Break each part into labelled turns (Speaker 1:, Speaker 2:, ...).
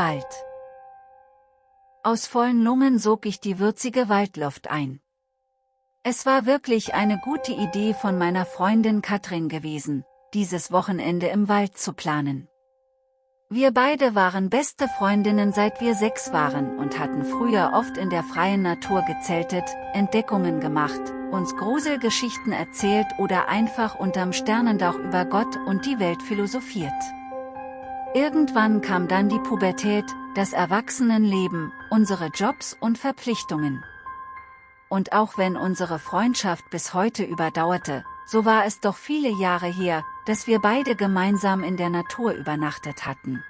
Speaker 1: Wald. Aus vollen Lungen sog ich die würzige Waldluft ein. Es war wirklich eine gute Idee von meiner Freundin Katrin gewesen, dieses Wochenende im Wald zu planen. Wir beide waren beste Freundinnen seit wir sechs waren und hatten früher oft in der freien Natur gezeltet, Entdeckungen gemacht, uns Gruselgeschichten erzählt oder einfach unterm Sternendach über Gott und die Welt philosophiert. Irgendwann kam dann die Pubertät, das Erwachsenenleben, unsere Jobs und Verpflichtungen. Und auch wenn unsere Freundschaft bis heute überdauerte, so war es doch viele Jahre her, dass wir beide gemeinsam in der Natur übernachtet hatten.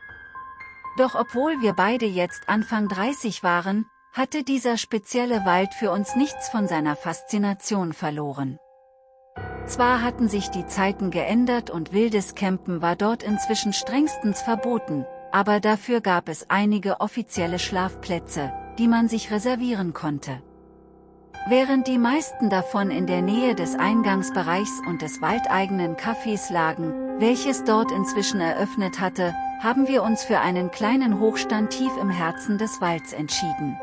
Speaker 1: Doch obwohl wir beide jetzt Anfang 30 waren, hatte dieser spezielle Wald für uns nichts von seiner Faszination verloren. Zwar hatten sich die Zeiten geändert und wildes Campen war dort inzwischen strengstens verboten, aber dafür gab es einige offizielle Schlafplätze, die man sich reservieren konnte. Während die meisten davon in der Nähe des Eingangsbereichs und des waldeigenen Cafés lagen, welches dort inzwischen eröffnet hatte, haben wir uns für einen kleinen Hochstand tief im Herzen des Walds entschieden.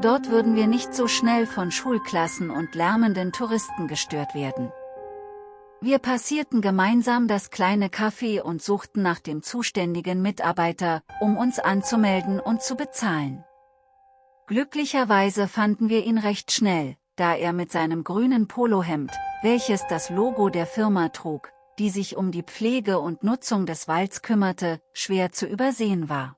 Speaker 1: Dort würden wir nicht so schnell von Schulklassen und lärmenden Touristen gestört werden. Wir passierten gemeinsam das kleine Café und suchten nach dem zuständigen Mitarbeiter, um uns anzumelden und zu bezahlen. Glücklicherweise fanden wir ihn recht schnell, da er mit seinem grünen Polohemd, welches das Logo der Firma trug, die sich um die Pflege und Nutzung des Walds kümmerte, schwer zu übersehen war.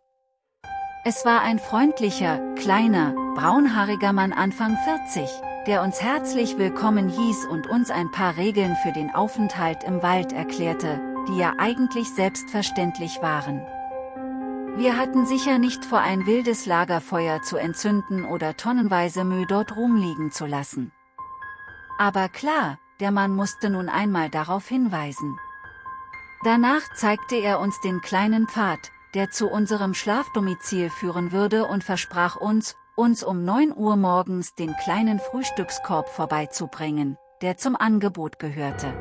Speaker 1: Es war ein freundlicher, kleiner, braunhaariger Mann Anfang 40, der uns herzlich willkommen hieß und uns ein paar Regeln für den Aufenthalt im Wald erklärte, die ja eigentlich selbstverständlich waren. Wir hatten sicher nicht vor ein wildes Lagerfeuer zu entzünden oder tonnenweise Müll dort rumliegen zu lassen. Aber klar, der Mann musste nun einmal darauf hinweisen. Danach zeigte er uns den kleinen Pfad, der zu unserem Schlafdomizil führen würde und versprach uns, uns um 9 Uhr morgens den kleinen Frühstückskorb vorbeizubringen, der zum Angebot gehörte.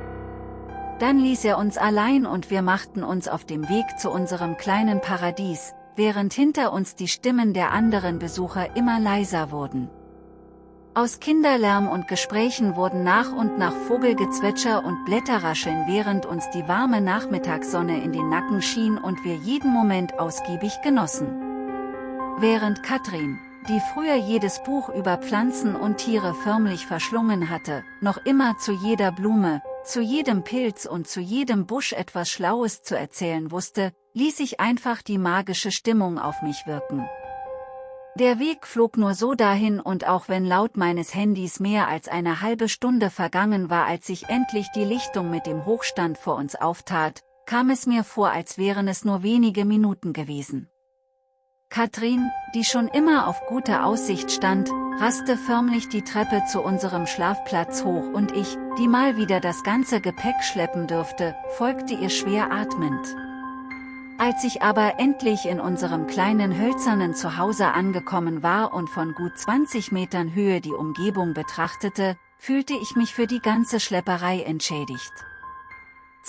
Speaker 1: Dann ließ er uns allein und wir machten uns auf dem Weg zu unserem kleinen Paradies, während hinter uns die Stimmen der anderen Besucher immer leiser wurden. Aus Kinderlärm und Gesprächen wurden nach und nach Vogelgezwitscher und Blätterrascheln während uns die warme Nachmittagssonne in den Nacken schien und wir jeden Moment ausgiebig genossen. Während Katrin, die früher jedes Buch über Pflanzen und Tiere förmlich verschlungen hatte, noch immer zu jeder Blume, zu jedem Pilz und zu jedem Busch etwas Schlaues zu erzählen wusste, ließ ich einfach die magische Stimmung auf mich wirken. Der Weg flog nur so dahin und auch wenn laut meines Handys mehr als eine halbe Stunde vergangen war als sich endlich die Lichtung mit dem Hochstand vor uns auftat, kam es mir vor als wären es nur wenige Minuten gewesen. Katrin, die schon immer auf guter Aussicht stand, raste förmlich die Treppe zu unserem Schlafplatz hoch und ich, die mal wieder das ganze Gepäck schleppen dürfte, folgte ihr schwer atmend. Als ich aber endlich in unserem kleinen hölzernen Zuhause angekommen war und von gut 20 Metern Höhe die Umgebung betrachtete, fühlte ich mich für die ganze Schlepperei entschädigt.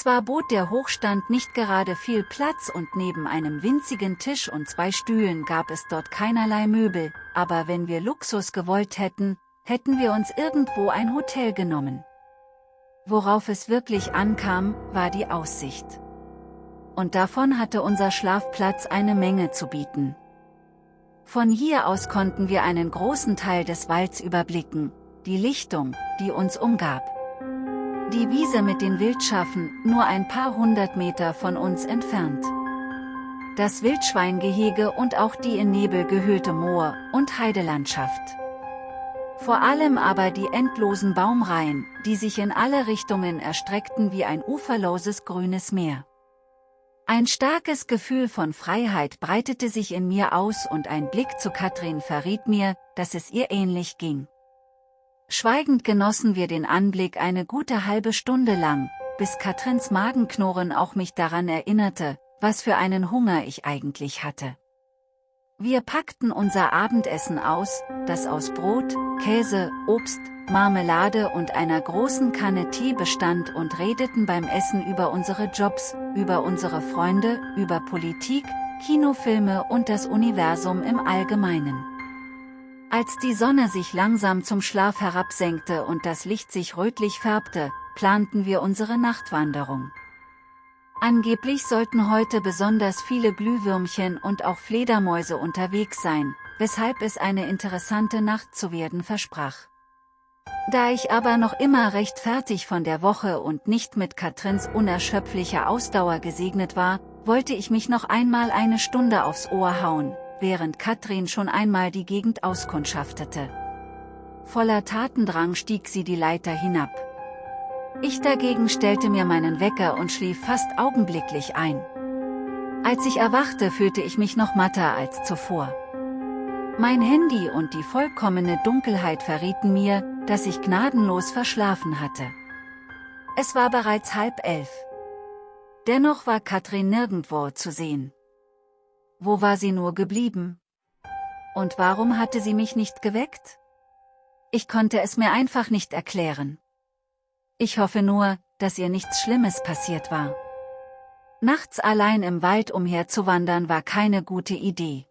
Speaker 1: Zwar bot der Hochstand nicht gerade viel Platz und neben einem winzigen Tisch und zwei Stühlen gab es dort keinerlei Möbel, aber wenn wir Luxus gewollt hätten, hätten wir uns irgendwo ein Hotel genommen. Worauf es wirklich ankam, war die Aussicht. Und davon hatte unser Schlafplatz eine Menge zu bieten. Von hier aus konnten wir einen großen Teil des Walds überblicken, die Lichtung, die uns umgab. Die Wiese mit den Wildschafen, nur ein paar hundert Meter von uns entfernt. Das Wildschweingehege und auch die in Nebel gehüllte Moor- und Heidelandschaft. Vor allem aber die endlosen Baumreihen, die sich in alle Richtungen erstreckten wie ein uferloses grünes Meer. Ein starkes Gefühl von Freiheit breitete sich in mir aus und ein Blick zu Katrin verriet mir, dass es ihr ähnlich ging. Schweigend genossen wir den Anblick eine gute halbe Stunde lang, bis Katrins Magenknurren auch mich daran erinnerte, was für einen Hunger ich eigentlich hatte. Wir packten unser Abendessen aus, das aus Brot, Käse, Obst, Marmelade und einer großen Kanne Tee bestand und redeten beim Essen über unsere Jobs, über unsere Freunde, über Politik, Kinofilme und das Universum im Allgemeinen. Als die Sonne sich langsam zum Schlaf herabsenkte und das Licht sich rötlich färbte, planten wir unsere Nachtwanderung. Angeblich sollten heute besonders viele Glühwürmchen und auch Fledermäuse unterwegs sein, weshalb es eine interessante Nacht zu werden versprach. Da ich aber noch immer recht fertig von der Woche und nicht mit Katrins unerschöpflicher Ausdauer gesegnet war, wollte ich mich noch einmal eine Stunde aufs Ohr hauen, während Katrin schon einmal die Gegend auskundschaftete. Voller Tatendrang stieg sie die Leiter hinab. Ich dagegen stellte mir meinen Wecker und schlief fast augenblicklich ein. Als ich erwachte fühlte ich mich noch matter als zuvor. Mein Handy und die vollkommene Dunkelheit verrieten mir, dass ich gnadenlos verschlafen hatte. Es war bereits halb elf. Dennoch war Katrin nirgendwo zu sehen. Wo war sie nur geblieben? Und warum hatte sie mich nicht geweckt? Ich konnte es mir einfach nicht erklären. Ich hoffe nur, dass ihr nichts Schlimmes passiert war. Nachts allein im Wald umherzuwandern war keine gute Idee.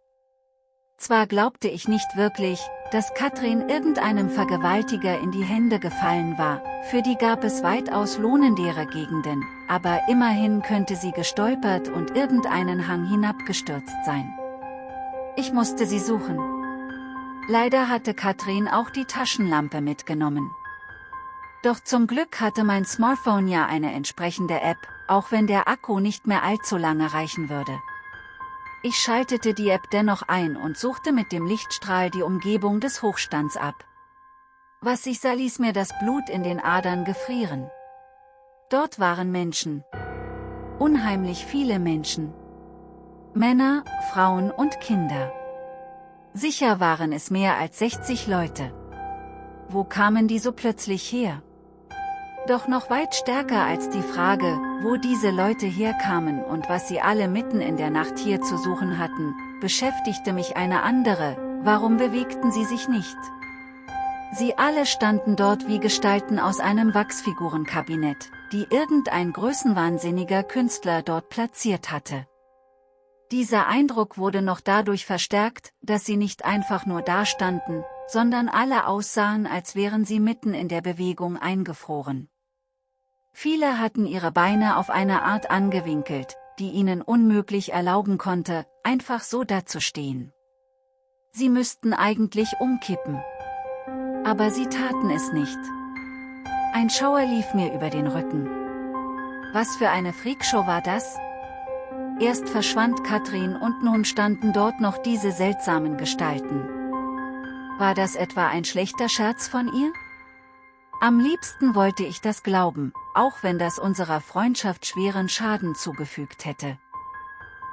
Speaker 1: Zwar glaubte ich nicht wirklich, dass Katrin irgendeinem Vergewaltiger in die Hände gefallen war, für die gab es weitaus lohnendere Gegenden, aber immerhin könnte sie gestolpert und irgendeinen Hang hinabgestürzt sein. Ich musste sie suchen. Leider hatte Katrin auch die Taschenlampe mitgenommen. Doch zum Glück hatte mein Smartphone ja eine entsprechende App, auch wenn der Akku nicht mehr allzu lange reichen würde. Ich schaltete die App dennoch ein und suchte mit dem Lichtstrahl die Umgebung des Hochstands ab. Was ich sah ließ mir das Blut in den Adern gefrieren. Dort waren Menschen. Unheimlich viele Menschen. Männer, Frauen und Kinder. Sicher waren es mehr als 60 Leute. Wo kamen die so plötzlich her? Doch noch weit stärker als die Frage, wo diese Leute herkamen und was sie alle mitten in der Nacht hier zu suchen hatten, beschäftigte mich eine andere, warum bewegten sie sich nicht? Sie alle standen dort wie Gestalten aus einem Wachsfigurenkabinett, die irgendein größenwahnsinniger Künstler dort platziert hatte. Dieser Eindruck wurde noch dadurch verstärkt, dass sie nicht einfach nur dastanden, sondern alle aussahen als wären sie mitten in der Bewegung eingefroren. Viele hatten ihre Beine auf eine Art angewinkelt, die ihnen unmöglich erlauben konnte, einfach so dazustehen. Sie müssten eigentlich umkippen. Aber sie taten es nicht. Ein Schauer lief mir über den Rücken. Was für eine Freakshow war das? Erst verschwand Katrin und nun standen dort noch diese seltsamen Gestalten. War das etwa ein schlechter Scherz von ihr? Am liebsten wollte ich das glauben, auch wenn das unserer Freundschaft schweren Schaden zugefügt hätte.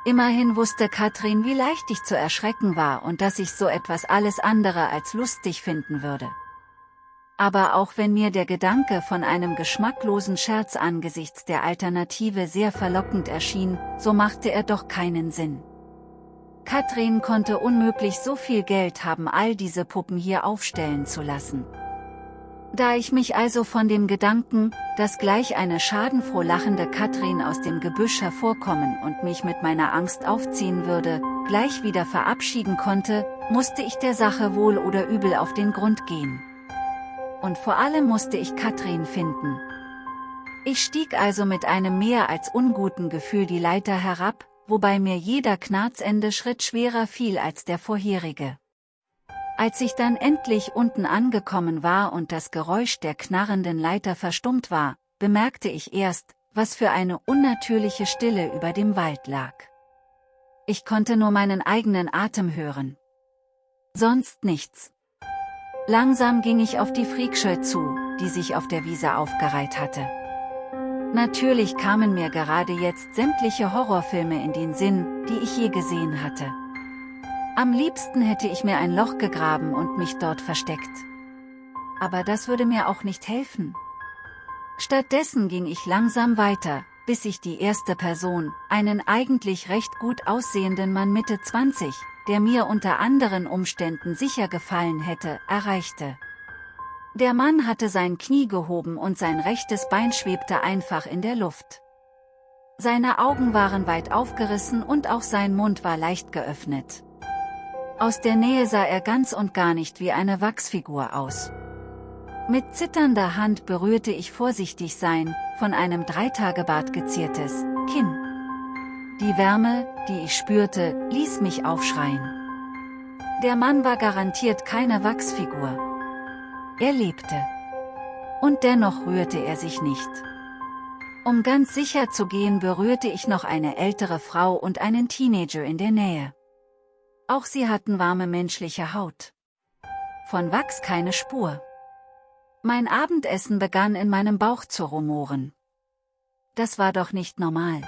Speaker 1: Immerhin wusste Katrin, wie leicht ich zu erschrecken war und dass ich so etwas alles andere als lustig finden würde. Aber auch wenn mir der Gedanke von einem geschmacklosen Scherz angesichts der Alternative sehr verlockend erschien, so machte er doch keinen Sinn. Katrin konnte unmöglich so viel Geld haben all diese Puppen hier aufstellen zu lassen. Da ich mich also von dem Gedanken, dass gleich eine schadenfroh lachende Katrin aus dem Gebüsch hervorkommen und mich mit meiner Angst aufziehen würde, gleich wieder verabschieden konnte, musste ich der Sache wohl oder übel auf den Grund gehen. Und vor allem musste ich Katrin finden. Ich stieg also mit einem mehr als unguten Gefühl die Leiter herab, wobei mir jeder Knarzende Schritt schwerer fiel als der vorherige. Als ich dann endlich unten angekommen war und das Geräusch der knarrenden Leiter verstummt war, bemerkte ich erst, was für eine unnatürliche Stille über dem Wald lag. Ich konnte nur meinen eigenen Atem hören. Sonst nichts. Langsam ging ich auf die Freakscheu zu, die sich auf der Wiese aufgereiht hatte. Natürlich kamen mir gerade jetzt sämtliche Horrorfilme in den Sinn, die ich je gesehen hatte. Am liebsten hätte ich mir ein Loch gegraben und mich dort versteckt. Aber das würde mir auch nicht helfen. Stattdessen ging ich langsam weiter, bis ich die erste Person, einen eigentlich recht gut aussehenden Mann Mitte 20, der mir unter anderen Umständen sicher gefallen hätte, erreichte. Der Mann hatte sein Knie gehoben und sein rechtes Bein schwebte einfach in der Luft. Seine Augen waren weit aufgerissen und auch sein Mund war leicht geöffnet. Aus der Nähe sah er ganz und gar nicht wie eine Wachsfigur aus. Mit zitternder Hand berührte ich vorsichtig sein, von einem Dreitagebart geziertes, Kinn. Die Wärme, die ich spürte, ließ mich aufschreien. Der Mann war garantiert keine Wachsfigur. Er lebte. Und dennoch rührte er sich nicht. Um ganz sicher zu gehen berührte ich noch eine ältere Frau und einen Teenager in der Nähe. Auch sie hatten warme menschliche Haut. Von Wachs keine Spur. Mein Abendessen begann in meinem Bauch zu rumoren. Das war doch nicht normal.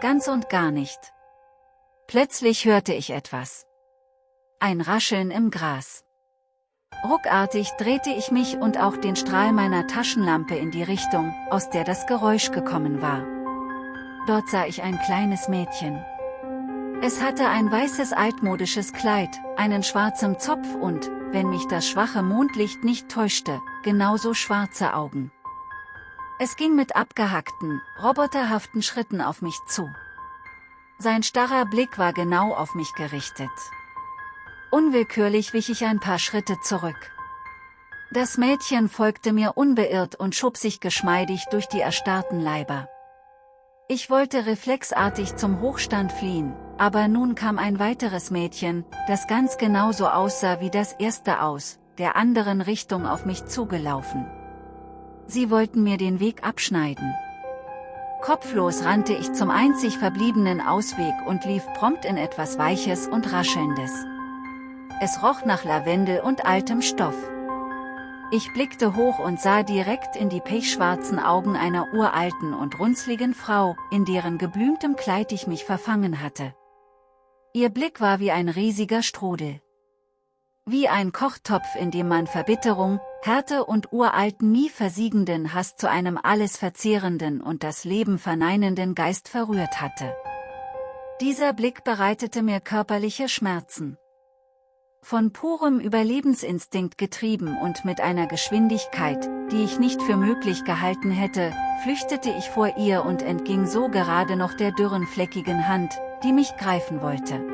Speaker 1: Ganz und gar nicht. Plötzlich hörte ich etwas. Ein Rascheln im Gras. Ruckartig drehte ich mich und auch den Strahl meiner Taschenlampe in die Richtung, aus der das Geräusch gekommen war. Dort sah ich ein kleines Mädchen. Es hatte ein weißes altmodisches Kleid, einen schwarzen Zopf und, wenn mich das schwache Mondlicht nicht täuschte, genauso schwarze Augen. Es ging mit abgehackten, roboterhaften Schritten auf mich zu. Sein starrer Blick war genau auf mich gerichtet. Unwillkürlich wich ich ein paar Schritte zurück. Das Mädchen folgte mir unbeirrt und schob sich geschmeidig durch die erstarrten Leiber. Ich wollte reflexartig zum Hochstand fliehen, aber nun kam ein weiteres Mädchen, das ganz genauso aussah wie das erste aus, der anderen Richtung auf mich zugelaufen. Sie wollten mir den Weg abschneiden. Kopflos rannte ich zum einzig verbliebenen Ausweg und lief prompt in etwas Weiches und Raschelndes. Es roch nach Lavendel und altem Stoff. Ich blickte hoch und sah direkt in die pechschwarzen Augen einer uralten und runzligen Frau, in deren geblümtem Kleid ich mich verfangen hatte. Ihr Blick war wie ein riesiger Strudel. Wie ein Kochtopf in dem man Verbitterung, Härte und uralten nie versiegenden Hass zu einem alles verzehrenden und das Leben verneinenden Geist verrührt hatte. Dieser Blick bereitete mir körperliche Schmerzen. Von purem Überlebensinstinkt getrieben und mit einer Geschwindigkeit, die ich nicht für möglich gehalten hätte, flüchtete ich vor ihr und entging so gerade noch der dürren fleckigen Hand, die mich greifen wollte.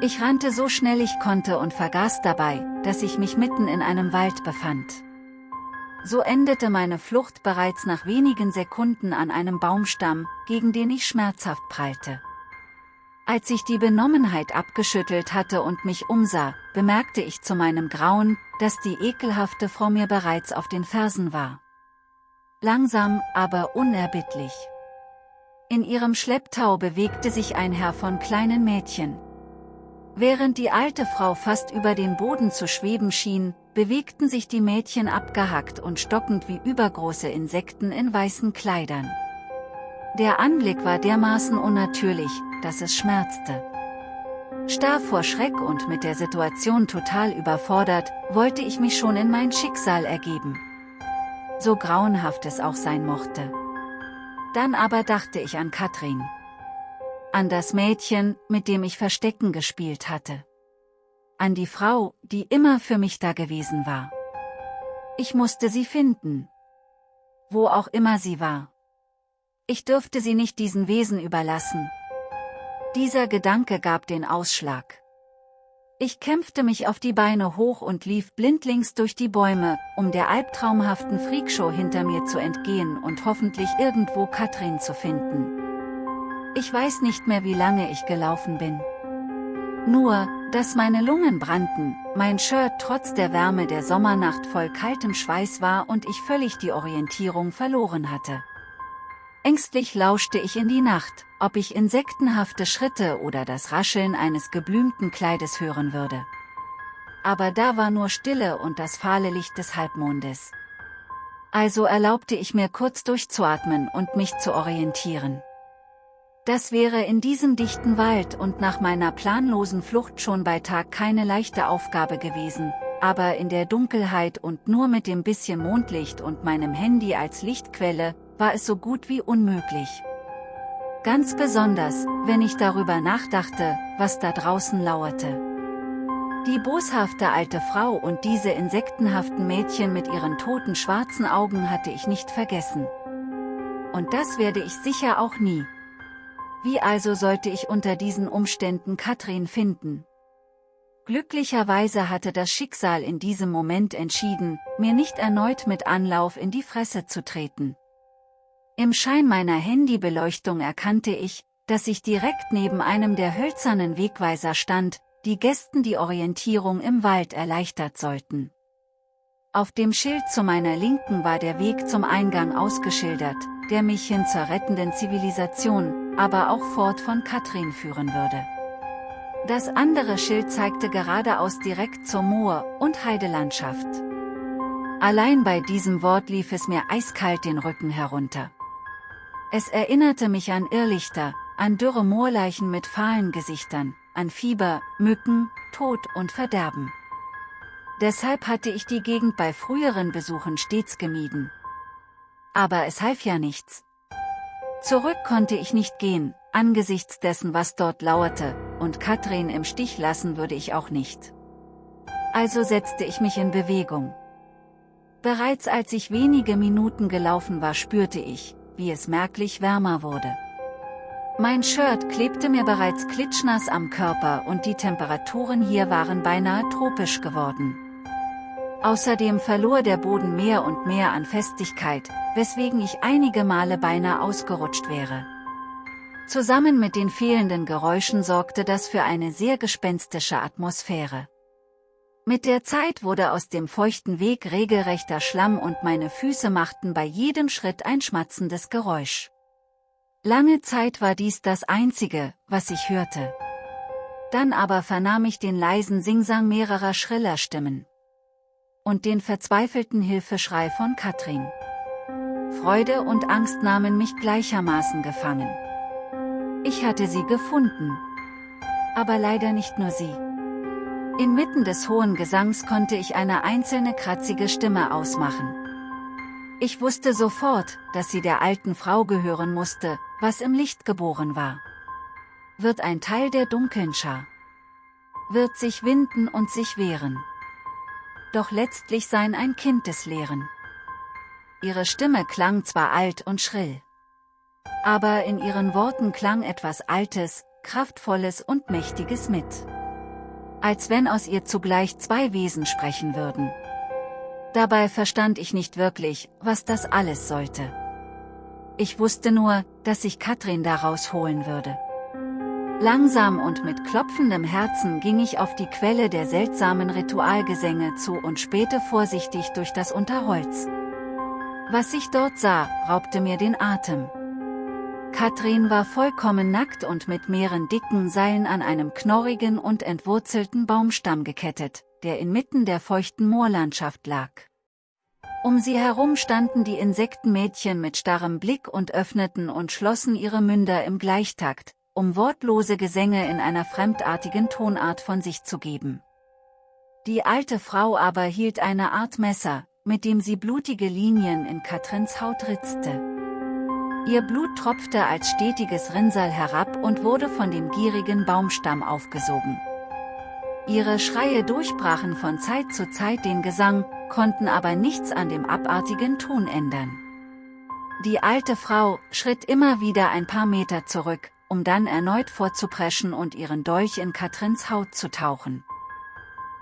Speaker 1: Ich rannte so schnell ich konnte und vergaß dabei, dass ich mich mitten in einem Wald befand. So endete meine Flucht bereits nach wenigen Sekunden an einem Baumstamm, gegen den ich schmerzhaft prallte. Als ich die Benommenheit abgeschüttelt hatte und mich umsah, bemerkte ich zu meinem Grauen, dass die ekelhafte Frau mir bereits auf den Fersen war. Langsam, aber unerbittlich. In ihrem Schlepptau bewegte sich ein Herr von kleinen Mädchen. Während die alte Frau fast über den Boden zu schweben schien, bewegten sich die Mädchen abgehackt und stockend wie übergroße Insekten in weißen Kleidern. Der Anblick war dermaßen unnatürlich, dass es schmerzte. Starr vor Schreck und mit der Situation total überfordert, wollte ich mich schon in mein Schicksal ergeben. So grauenhaft es auch sein mochte. Dann aber dachte ich an Katrin. An das Mädchen, mit dem ich Verstecken gespielt hatte. An die Frau, die immer für mich da gewesen war. Ich musste sie finden. Wo auch immer sie war. Ich dürfte sie nicht diesen Wesen überlassen, dieser Gedanke gab den Ausschlag. Ich kämpfte mich auf die Beine hoch und lief blindlings durch die Bäume, um der albtraumhaften Freakshow hinter mir zu entgehen und hoffentlich irgendwo Katrin zu finden. Ich weiß nicht mehr wie lange ich gelaufen bin. Nur, dass meine Lungen brannten, mein Shirt trotz der Wärme der Sommernacht voll kaltem Schweiß war und ich völlig die Orientierung verloren hatte. Ängstlich lauschte ich in die Nacht, ob ich insektenhafte Schritte oder das Rascheln eines geblümten Kleides hören würde. Aber da war nur Stille und das fahle Licht des Halbmondes. Also erlaubte ich mir kurz durchzuatmen und mich zu orientieren. Das wäre in diesem dichten Wald und nach meiner planlosen Flucht schon bei Tag keine leichte Aufgabe gewesen, aber in der Dunkelheit und nur mit dem bisschen Mondlicht und meinem Handy als Lichtquelle, war es so gut wie unmöglich. Ganz besonders, wenn ich darüber nachdachte, was da draußen lauerte. Die boshafte alte Frau und diese insektenhaften Mädchen mit ihren toten schwarzen Augen hatte ich nicht vergessen. Und das werde ich sicher auch nie. Wie also sollte ich unter diesen Umständen Katrin finden? Glücklicherweise hatte das Schicksal in diesem Moment entschieden, mir nicht erneut mit Anlauf in die Fresse zu treten. Im Schein meiner Handybeleuchtung erkannte ich, dass ich direkt neben einem der hölzernen Wegweiser stand, die Gästen die Orientierung im Wald erleichtert sollten. Auf dem Schild zu meiner Linken war der Weg zum Eingang ausgeschildert, der mich hin zur rettenden Zivilisation, aber auch fort von Katrin führen würde. Das andere Schild zeigte geradeaus direkt zur Moor- und Heidelandschaft. Allein bei diesem Wort lief es mir eiskalt den Rücken herunter. Es erinnerte mich an Irrlichter, an dürre Moorleichen mit fahlen Gesichtern, an Fieber, Mücken, Tod und Verderben. Deshalb hatte ich die Gegend bei früheren Besuchen stets gemieden. Aber es half ja nichts. Zurück konnte ich nicht gehen, angesichts dessen was dort lauerte, und Katrin im Stich lassen würde ich auch nicht. Also setzte ich mich in Bewegung. Bereits als ich wenige Minuten gelaufen war spürte ich, wie es merklich wärmer wurde. Mein Shirt klebte mir bereits klitschnass am Körper und die Temperaturen hier waren beinahe tropisch geworden. Außerdem verlor der Boden mehr und mehr an Festigkeit, weswegen ich einige Male beinahe ausgerutscht wäre. Zusammen mit den fehlenden Geräuschen sorgte das für eine sehr gespenstische Atmosphäre. Mit der Zeit wurde aus dem feuchten Weg regelrechter Schlamm und meine Füße machten bei jedem Schritt ein schmatzendes Geräusch. Lange Zeit war dies das Einzige, was ich hörte. Dann aber vernahm ich den leisen Singsang mehrerer schriller Stimmen. Und den verzweifelten Hilfeschrei von Katrin. Freude und Angst nahmen mich gleichermaßen gefangen. Ich hatte sie gefunden. Aber leider nicht nur sie. Inmitten des hohen Gesangs konnte ich eine einzelne kratzige Stimme ausmachen. Ich wusste sofort, dass sie der alten Frau gehören musste, was im Licht geboren war. Wird ein Teil der dunklen Schar. Wird sich winden und sich wehren. Doch letztlich sein ein Kind des Leeren. Ihre Stimme klang zwar alt und schrill. Aber in ihren Worten klang etwas Altes, Kraftvolles und Mächtiges mit. Als wenn aus ihr zugleich zwei Wesen sprechen würden. Dabei verstand ich nicht wirklich, was das alles sollte. Ich wusste nur, dass ich Katrin daraus holen würde. Langsam und mit klopfendem Herzen ging ich auf die Quelle der seltsamen Ritualgesänge zu und spähte vorsichtig durch das Unterholz. Was ich dort sah, raubte mir den Atem. Katrin war vollkommen nackt und mit mehreren dicken Seilen an einem knorrigen und entwurzelten Baumstamm gekettet, der inmitten der feuchten Moorlandschaft lag. Um sie herum standen die Insektenmädchen mit starrem Blick und öffneten und schlossen ihre Münder im Gleichtakt, um wortlose Gesänge in einer fremdartigen Tonart von sich zu geben. Die alte Frau aber hielt eine Art Messer, mit dem sie blutige Linien in Katrins Haut ritzte. Ihr Blut tropfte als stetiges Rinnsal herab und wurde von dem gierigen Baumstamm aufgesogen. Ihre Schreie durchbrachen von Zeit zu Zeit den Gesang, konnten aber nichts an dem abartigen Ton ändern. Die alte Frau schritt immer wieder ein paar Meter zurück, um dann erneut vorzupreschen und ihren Dolch in Katrins Haut zu tauchen.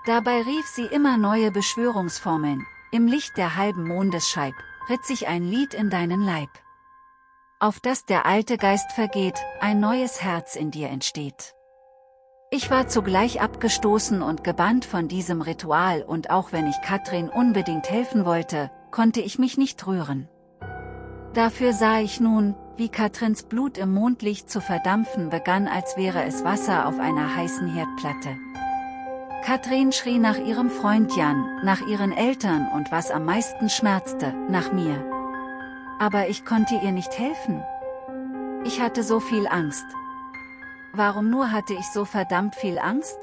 Speaker 1: Dabei rief sie immer neue Beschwörungsformeln, im Licht der halben Mondesscheib, ritt sich ein Lied in deinen Leib auf das der alte Geist vergeht, ein neues Herz in dir entsteht. Ich war zugleich abgestoßen und gebannt von diesem Ritual und auch wenn ich Katrin unbedingt helfen wollte, konnte ich mich nicht rühren. Dafür sah ich nun, wie Katrins Blut im Mondlicht zu verdampfen begann als wäre es Wasser auf einer heißen Herdplatte. Katrin schrie nach ihrem Freund Jan, nach ihren Eltern und was am meisten schmerzte, nach mir. Aber ich konnte ihr nicht helfen. Ich hatte so viel Angst. Warum nur hatte ich so verdammt viel Angst?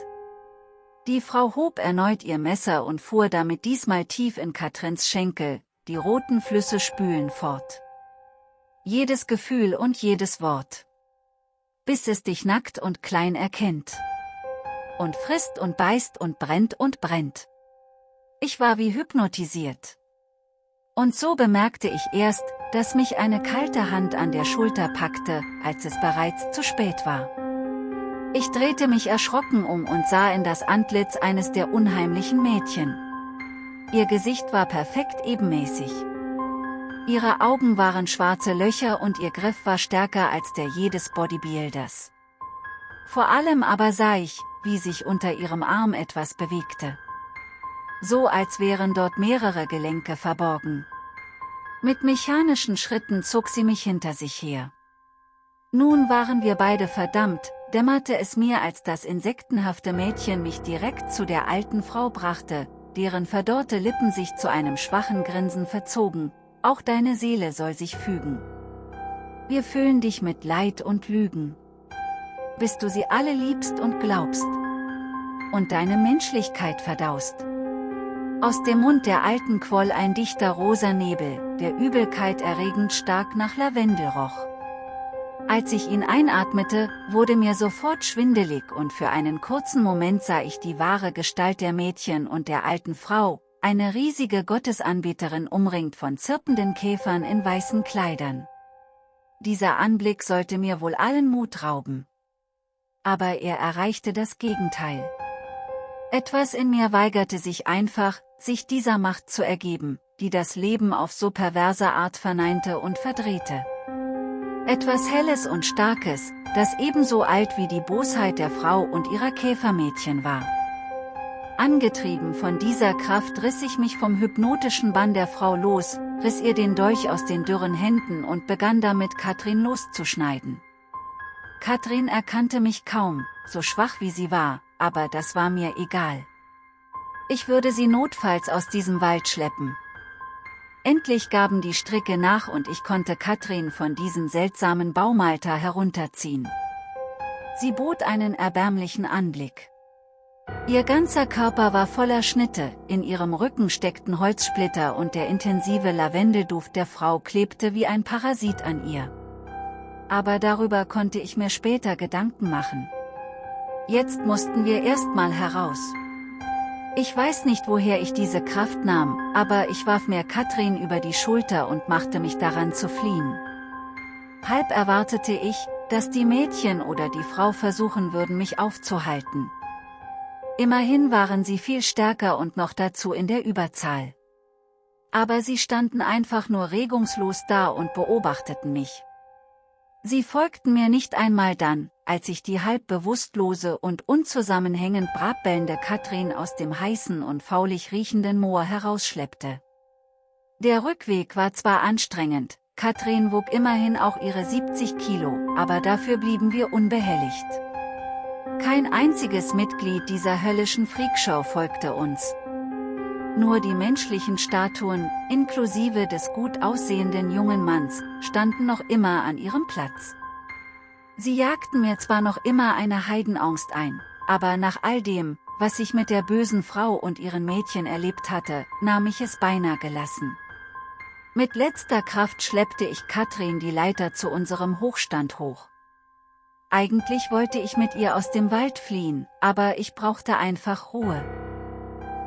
Speaker 1: Die Frau hob erneut ihr Messer und fuhr damit diesmal tief in Katrins Schenkel, die roten Flüsse spülen fort. Jedes Gefühl und jedes Wort. Bis es dich nackt und klein erkennt. Und frisst und beißt und brennt und brennt. Ich war wie hypnotisiert. Und so bemerkte ich erst, dass mich eine kalte Hand an der Schulter packte, als es bereits zu spät war. Ich drehte mich erschrocken um und sah in das Antlitz eines der unheimlichen Mädchen. Ihr Gesicht war perfekt ebenmäßig. Ihre Augen waren schwarze Löcher und ihr Griff war stärker als der jedes Bodybuilders. Vor allem aber sah ich, wie sich unter ihrem Arm etwas bewegte. So als wären dort mehrere Gelenke verborgen. Mit mechanischen Schritten zog sie mich hinter sich her. Nun waren wir beide verdammt, dämmerte es mir als das insektenhafte Mädchen mich direkt zu der alten Frau brachte, deren verdorrte Lippen sich zu einem schwachen Grinsen verzogen, auch deine Seele soll sich fügen. Wir füllen dich mit Leid und Lügen. Bis du sie alle liebst und glaubst. Und deine Menschlichkeit verdaust. Aus dem Mund der Alten quoll ein dichter rosa Nebel, der Übelkeit erregend stark nach Lavendel roch. Als ich ihn einatmete, wurde mir sofort schwindelig und für einen kurzen Moment sah ich die wahre Gestalt der Mädchen und der alten Frau, eine riesige Gottesanbeterin umringt von zirpenden Käfern in weißen Kleidern. Dieser Anblick sollte mir wohl allen Mut rauben. Aber er erreichte das Gegenteil. Etwas in mir weigerte sich einfach, sich dieser Macht zu ergeben, die das Leben auf so perverse Art verneinte und verdrehte. Etwas Helles und Starkes, das ebenso alt wie die Bosheit der Frau und ihrer Käfermädchen war. Angetrieben von dieser Kraft riss ich mich vom hypnotischen Bann der Frau los, riss ihr den Dolch aus den dürren Händen und begann damit Katrin loszuschneiden. Katrin erkannte mich kaum, so schwach wie sie war, aber das war mir egal. Ich würde sie notfalls aus diesem Wald schleppen. Endlich gaben die Stricke nach und ich konnte Katrin von diesem seltsamen Baumalter herunterziehen. Sie bot einen erbärmlichen Anblick. Ihr ganzer Körper war voller Schnitte, in ihrem Rücken steckten Holzsplitter und der intensive Lavendelduft der Frau klebte wie ein Parasit an ihr. Aber darüber konnte ich mir später Gedanken machen. Jetzt mussten wir erstmal heraus. Ich weiß nicht woher ich diese Kraft nahm, aber ich warf mir Katrin über die Schulter und machte mich daran zu fliehen. Halb erwartete ich, dass die Mädchen oder die Frau versuchen würden mich aufzuhalten. Immerhin waren sie viel stärker und noch dazu in der Überzahl. Aber sie standen einfach nur regungslos da und beobachteten mich. Sie folgten mir nicht einmal dann, als ich die halb bewusstlose und unzusammenhängend brabbellende Katrin aus dem heißen und faulig riechenden Moor herausschleppte. Der Rückweg war zwar anstrengend, Katrin wog immerhin auch ihre 70 Kilo, aber dafür blieben wir unbehelligt. Kein einziges Mitglied dieser höllischen Freakshow folgte uns. Nur die menschlichen Statuen, inklusive des gut aussehenden jungen Manns, standen noch immer an ihrem Platz. Sie jagten mir zwar noch immer eine Heidenangst ein, aber nach all dem, was ich mit der bösen Frau und ihren Mädchen erlebt hatte, nahm ich es beinahe gelassen. Mit letzter Kraft schleppte ich Katrin die Leiter zu unserem Hochstand hoch. Eigentlich wollte ich mit ihr aus dem Wald fliehen, aber ich brauchte einfach Ruhe.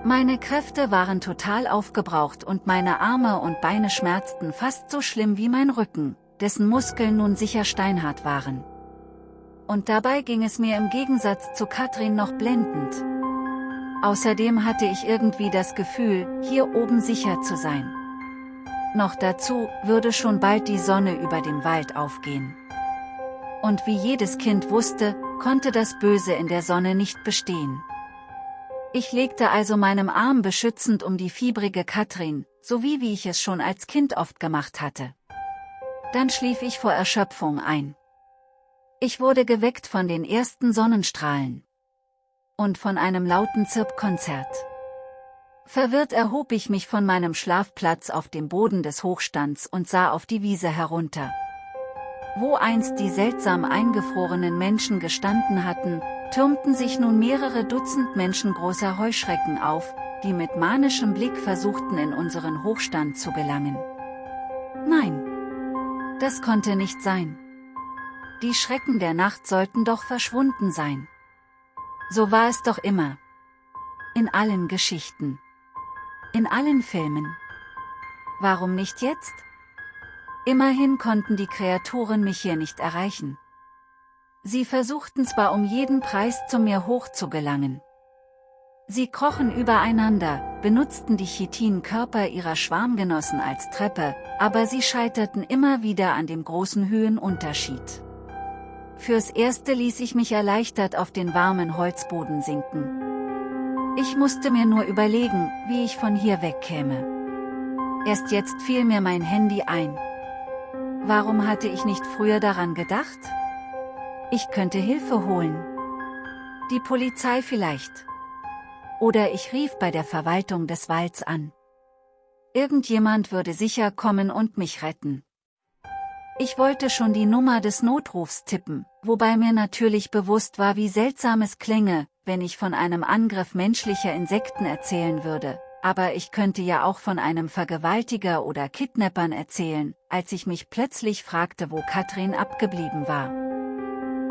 Speaker 1: Meine Kräfte waren total aufgebraucht und meine Arme und Beine schmerzten fast so schlimm wie mein Rücken, dessen Muskeln nun sicher steinhart waren. Und dabei ging es mir im Gegensatz zu Katrin noch blendend. Außerdem hatte ich irgendwie das Gefühl, hier oben sicher zu sein. Noch dazu würde schon bald die Sonne über dem Wald aufgehen. Und wie jedes Kind wusste, konnte das Böse in der Sonne nicht bestehen. Ich legte also meinem Arm beschützend um die fiebrige Katrin, sowie wie ich es schon als Kind oft gemacht hatte. Dann schlief ich vor Erschöpfung ein. Ich wurde geweckt von den ersten Sonnenstrahlen. Und von einem lauten Zirpkonzert. Verwirrt erhob ich mich von meinem Schlafplatz auf dem Boden des Hochstands und sah auf die Wiese herunter. Wo einst die seltsam eingefrorenen Menschen gestanden hatten, türmten sich nun mehrere Dutzend menschengroßer Heuschrecken auf, die mit manischem Blick versuchten in unseren Hochstand zu gelangen. Nein. Das konnte nicht sein. Die Schrecken der Nacht sollten doch verschwunden sein. So war es doch immer. In allen Geschichten. In allen Filmen. Warum nicht jetzt? Immerhin konnten die Kreaturen mich hier nicht erreichen. Sie versuchten zwar um jeden Preis zu mir hochzugelangen. Sie krochen übereinander, benutzten die Chitinkörper ihrer Schwarmgenossen als Treppe, aber sie scheiterten immer wieder an dem großen Höhenunterschied. Fürs Erste ließ ich mich erleichtert auf den warmen Holzboden sinken. Ich musste mir nur überlegen, wie ich von hier wegkäme. Erst jetzt fiel mir mein Handy ein. Warum hatte ich nicht früher daran gedacht? Ich könnte Hilfe holen. Die Polizei vielleicht. Oder ich rief bei der Verwaltung des Walds an. Irgendjemand würde sicher kommen und mich retten. Ich wollte schon die Nummer des Notrufs tippen, wobei mir natürlich bewusst war, wie seltsam es klänge, wenn ich von einem Angriff menschlicher Insekten erzählen würde, aber ich könnte ja auch von einem Vergewaltiger oder Kidnappern erzählen, als ich mich plötzlich fragte, wo Katrin abgeblieben war.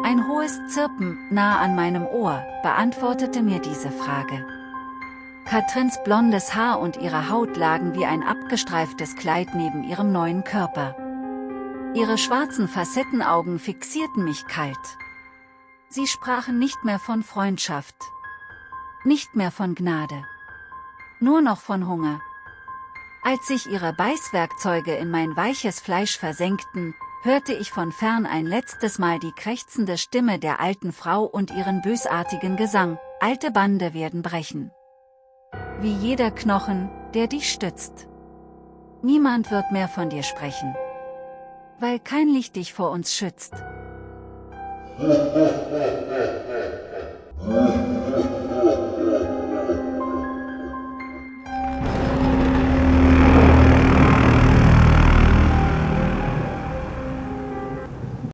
Speaker 1: Ein hohes Zirpen, nah an meinem Ohr, beantwortete mir diese Frage. Katrins blondes Haar und ihre Haut lagen wie ein abgestreiftes Kleid neben ihrem neuen Körper. Ihre schwarzen Facettenaugen fixierten mich kalt. Sie sprachen nicht mehr von Freundschaft. Nicht mehr von Gnade. Nur noch von Hunger. Als sich ihre Beißwerkzeuge in mein weiches Fleisch versenkten, hörte ich von fern ein letztes Mal die krächzende Stimme der alten Frau und ihren bösartigen Gesang, alte Bande werden brechen. Wie jeder Knochen, der dich stützt. Niemand wird mehr von dir sprechen. Weil kein Licht dich vor uns schützt.